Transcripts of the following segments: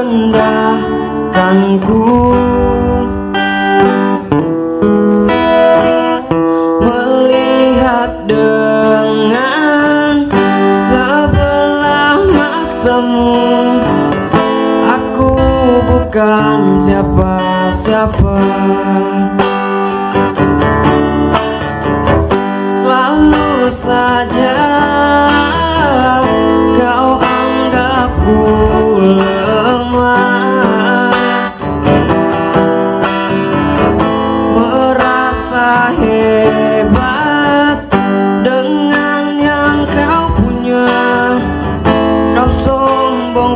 merendahkanku. Melihat dengan sebelah matamu Aku bukan siapa-siapa.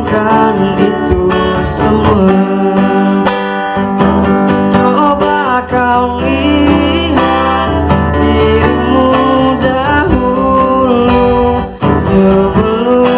kan itu semua. Coba kau lihat dirimu dahulu sebelum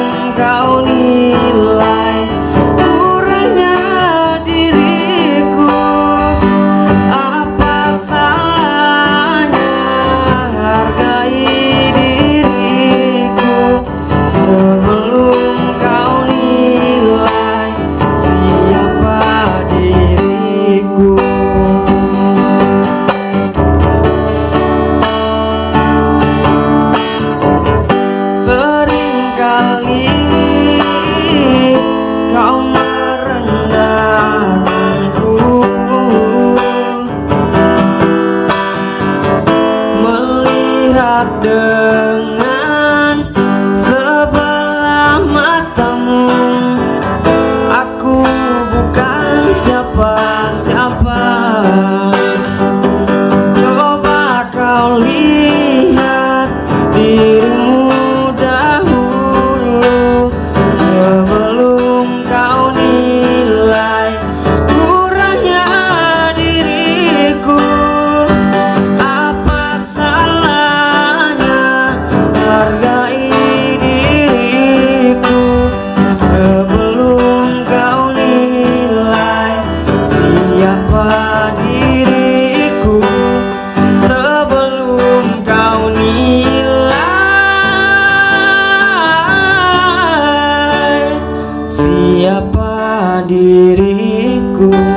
dengan sebelah matamu. Aku bukan siapa-siapa. Coba kau lihat diriku.